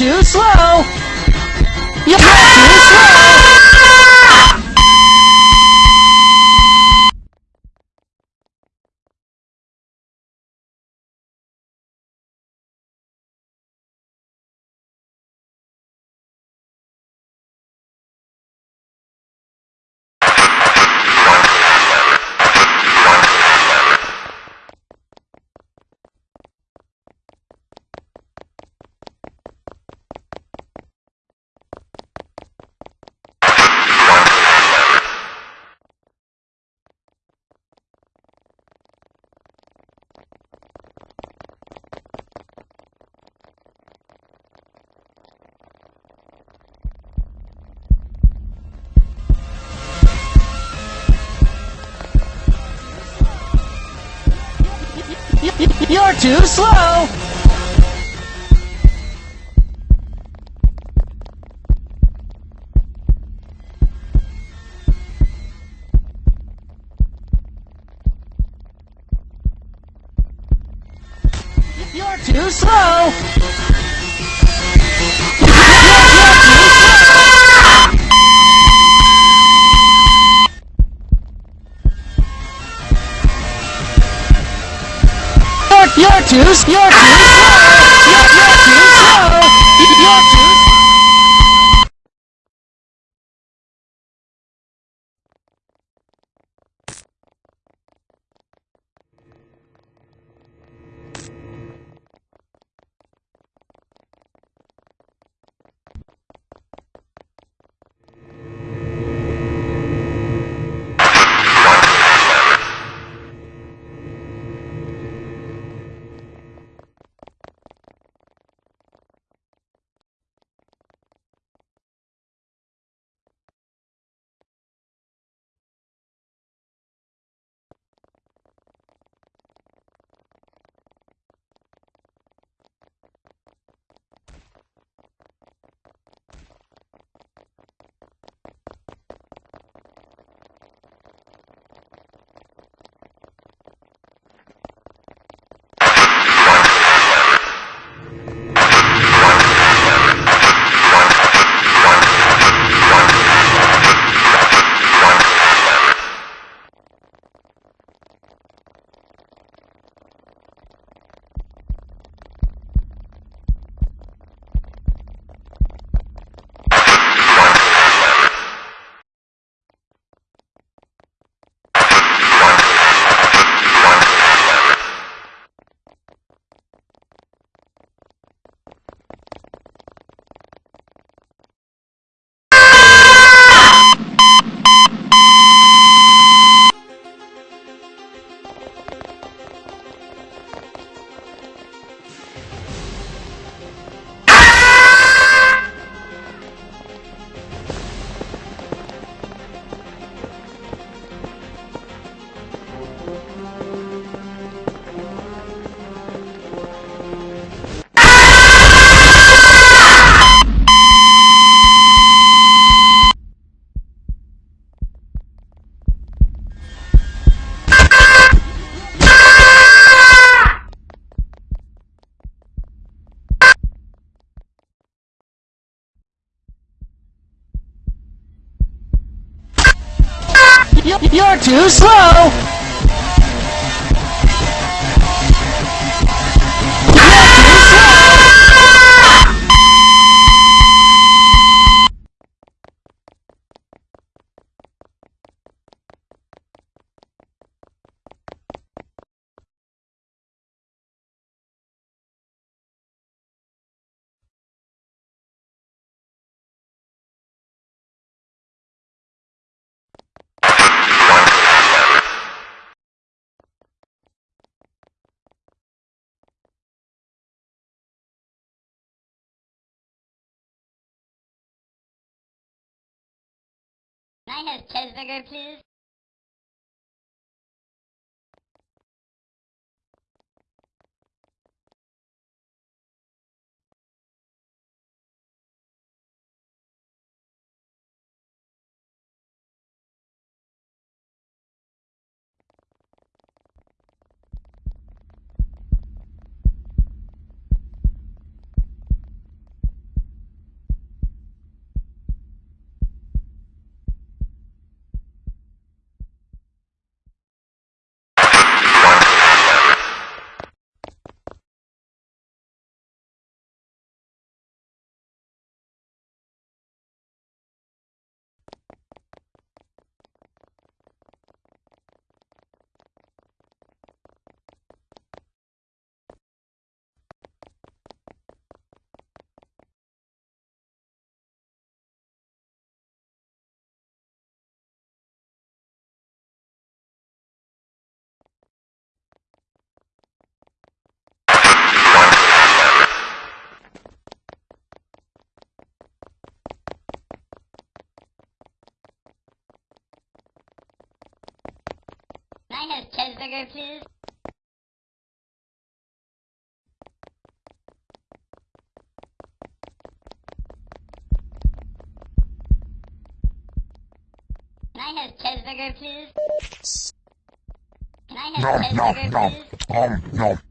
too slow. Yeah! too slow. Yorkies, Yorkies, Yorkies, Yorkies, Yorkies, Yorkies, Yorkies, Yorkies, Yorkies, Yorkies, Yorkies, Yorkies, Yorkies, Yorkies, Yorkies, You're too slow! I have cheeseburger, please? Cheeseburger, please? Can I have cheeseburger, please? Can I have nom cheeseburger, nom. please? Nom nom. You're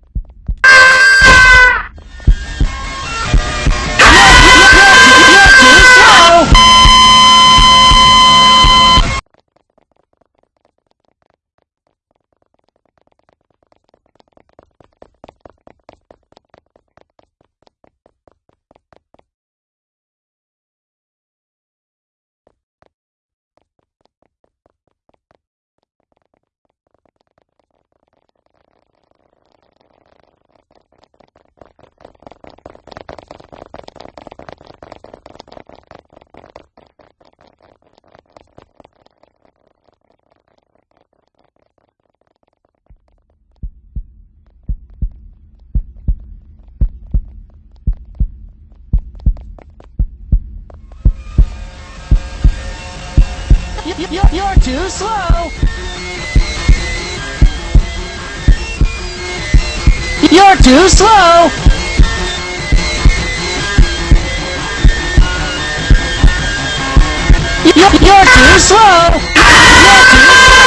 You're too slow! You're too slow! You- You're too slow! You're too